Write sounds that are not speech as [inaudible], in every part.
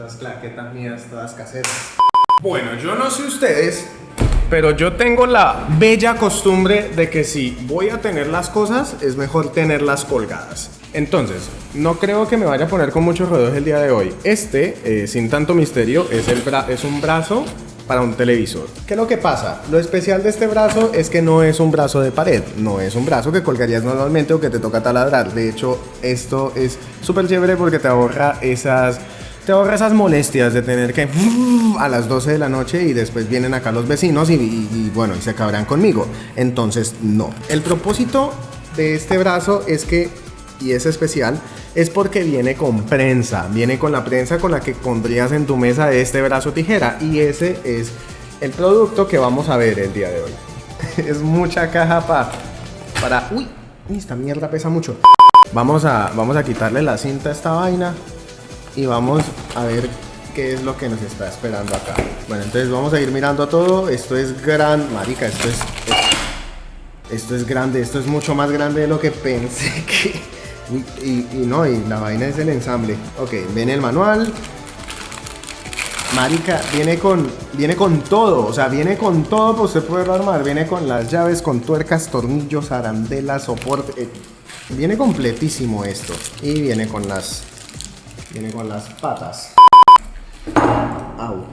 Esas claquetas mías todas caseras. Bueno, yo no sé ustedes, pero yo tengo la bella costumbre de que si voy a tener las cosas, es mejor tenerlas colgadas. Entonces, no creo que me vaya a poner con muchos rodeos el día de hoy. Este, eh, sin tanto misterio, es, el es un brazo para un televisor. ¿Qué es lo que pasa? Lo especial de este brazo es que no es un brazo de pared, no es un brazo que colgarías normalmente o que te toca taladrar. De hecho, esto es súper chévere porque te ahorra esas te ahorra esas molestias de tener que [laughs] a las 12 de la noche y después vienen acá los vecinos y, bueno, y se acabarán conmigo. Entonces, no. El propósito de este brazo es que y es especial es porque viene con prensa, viene con la prensa con la que pondrías en tu mesa este brazo tijera y ese es el producto que vamos a ver el día de hoy. [laughs] es mucha caja para... para... Uy, esta mierda pesa mucho. Vamos a, vamos a quitarle la cinta a esta vaina y vamos a ver qué es lo que nos está esperando acá. Bueno, entonces vamos a ir mirando todo. Esto es gran... Marica, esto es... Esto es grande, esto es mucho más grande de lo que pensé [laughs] que... Y, no, y la vaina es el ensamble. Ok, viene el manual. Marica, viene con, viene con todo, o sea, viene con todo, pues se puede armar. Viene con las llaves, con tuercas, tornillos, arandelas, soporte. Eh, viene completísimo esto. Y viene con las, viene con las patas. Au.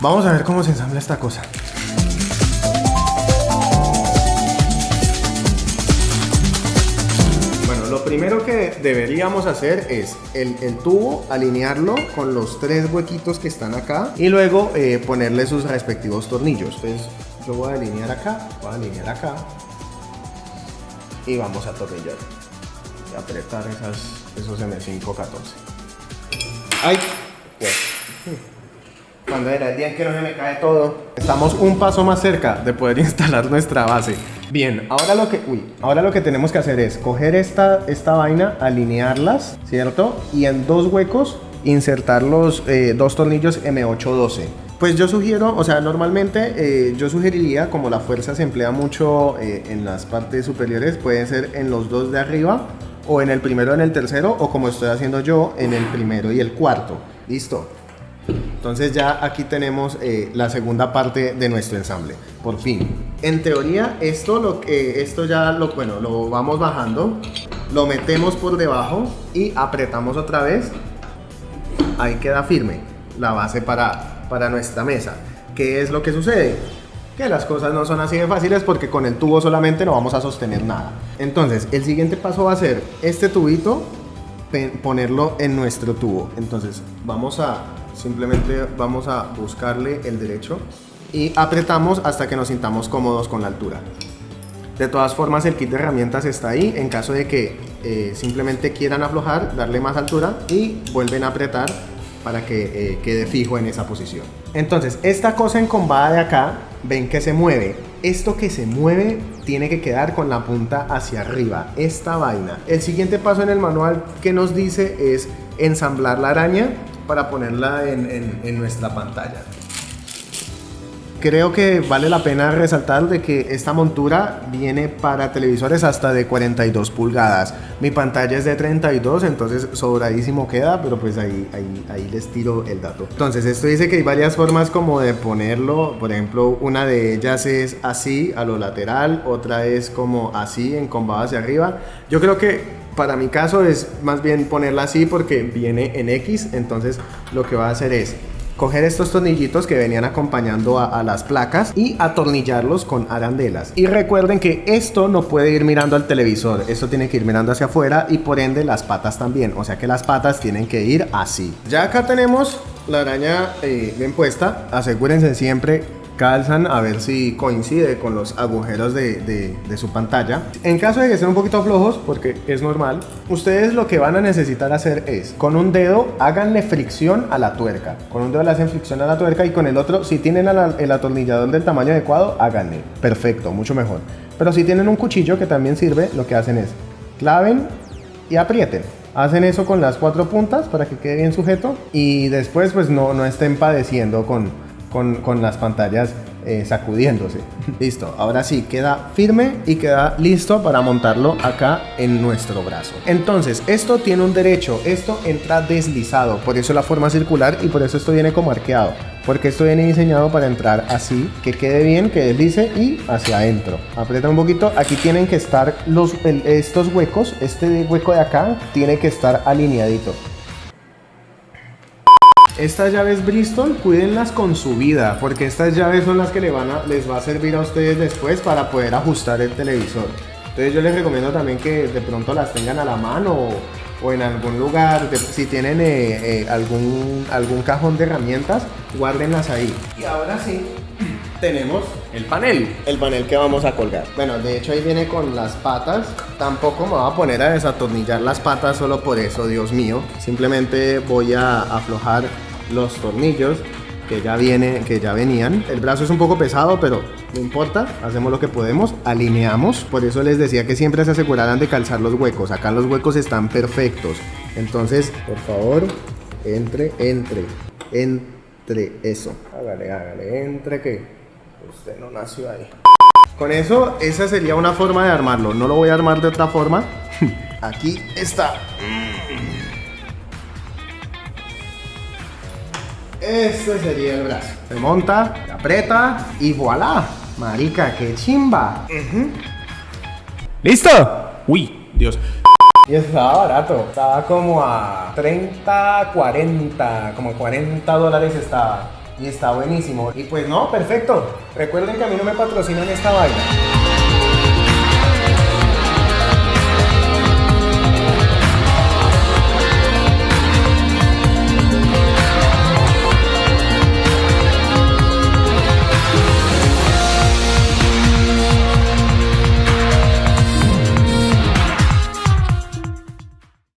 Vamos a ver cómo se ensambla esta cosa. lo primero que deberíamos hacer es el, tubo, alinearlo con los tres huequitos que están acá y luego eh, ponerle sus respectivos tornillos. Entonces yo voy a alinear acá, voy a alinear acá y vamos a atornillar apretar esas, esos M514. ¡Ay! Pues. [laughs] Cuando era el día en que no se me cae todo. Estamos un paso más cerca de poder [laughs] instalar nuestra base. Bien, ahora lo que, uy, ahora lo que tenemos que hacer es coger esta, esta vaina, alinearlas, ¿cierto? Y en dos huecos insertar los eh, dos tornillos M812. Pues yo sugiero, o sea, normalmente eh, yo sugeriría, como la fuerza se emplea mucho eh, en las partes superiores, puede ser en los dos de arriba, o en el primero en el tercero, o como estoy haciendo yo, en el primero y el cuarto. Listo. Entonces ya aquí tenemos eh, la segunda parte de nuestro ensamble, por fin. En teoría esto, lo, que esto ya lo, bueno, lo vamos bajando, lo metemos por debajo y apretamos otra vez. Ahí queda firme la base para, para nuestra mesa. ¿Qué es lo que sucede? Que las cosas no son así de fáciles porque con el tubo solamente no vamos a sostener nada. Entonces, el siguiente paso va a ser este tubito, ponerlo en nuestro tubo. Entonces, vamos a Simplemente vamos a buscarle el derecho y apretamos hasta que nos sintamos cómodos con la altura. De todas formas el kit de herramientas está ahí en caso de que eh, simplemente quieran aflojar, darle más altura y vuelven a apretar para que eh, quede fijo en esa posición. Entonces esta cosa encombada de acá, ven que se mueve. Esto que se mueve tiene que quedar con la punta hacia arriba, esta vaina. El siguiente paso en el manual que nos dice es ensamblar la araña para ponerla en, nuestra pantalla. Creo que vale la pena resaltar de que esta montura viene para televisores hasta de 42 pulgadas. Mi pantalla es de 32, entonces sobradísimo queda, pero pues ahí, ahí, ahí les tiro el dato. Entonces esto dice que hay varias formas como de ponerlo, por ejemplo una de ellas es así a lo lateral, otra es como así encombado hacia arriba. Yo creo que para mi caso es más bien ponerla así porque viene en X, entonces lo que va a hacer es coger estos tornillitos que venían acompañando a, las placas y atornillarlos con arandelas. Y recuerden que esto no puede ir mirando al televisor, esto tiene que ir mirando hacia afuera y por ende las patas también, o sea que las patas tienen que ir así. Ya acá tenemos la araña eh, bien puesta, asegúrense siempre calzan a ver si coincide con los agujeros de, su pantalla. En caso de que estén un poquito flojos, porque es normal, ustedes lo que van a necesitar hacer es, con un dedo, háganle fricción a la tuerca. Con un dedo le hacen fricción a la tuerca y con el otro, si tienen el atornillador del tamaño adecuado, háganle. Perfecto, mucho mejor. Pero si tienen un cuchillo que también sirve, lo que hacen es claven y aprieten. Hacen eso con las cuatro puntas para que quede bien sujeto y después pues no, no estén padeciendo con, con, las pantallas eh, sacudiéndose. [laughs] Listo, ahora sí, queda firme y queda listo para montarlo acá en nuestro brazo. Entonces, esto tiene un derecho, esto entra deslizado, por eso la forma circular y por eso esto viene como arqueado. Porque esto viene diseñado para entrar así, que quede bien, que deslice y hacia adentro. Aprieta un poquito, aquí tienen que estar los, estos huecos, este hueco de acá tiene que estar alineadito. Estas llaves Bristol, cuídenlas con su vida, porque estas llaves son las que les, van a, les va a servir a ustedes después para poder ajustar el televisor. Entonces yo les recomiendo también que de pronto las tengan a la mano o, en algún lugar, si tienen eh, eh, algún, algún cajón de herramientas, guárdenlas ahí. Y ahora sí, [clears throat] tenemos el panel, el panel que vamos a colgar. Bueno, de hecho ahí viene con las patas. Tampoco me voy a poner a desatornillar las patas solo por eso, Dios mío. Simplemente voy a aflojar los tornillos que ya viene, que ya venían. El brazo es un poco pesado, pero no importa, hacemos lo que podemos, alineamos. Por eso les decía que siempre se aseguraran de calzar los huecos. Acá los huecos están perfectos. Entonces, por favor, entre, entre, entre eso. Hágale, hágale, entre que usted no nació ahí. Con eso, esa sería una forma de armarlo. No lo voy a armar de otra forma. [laughs] Aquí está. Este sería el brazo. Se monta, se aprieta y voilà. Marica, qué chimba. ¿Listo? Uy, Dios. Y estaba barato. Estaba como a 30, 40, como 40 dólares estaba. Y está buenísimo. Y pues no, perfecto. Recuerden que a mí no me patrocinan esta vaina.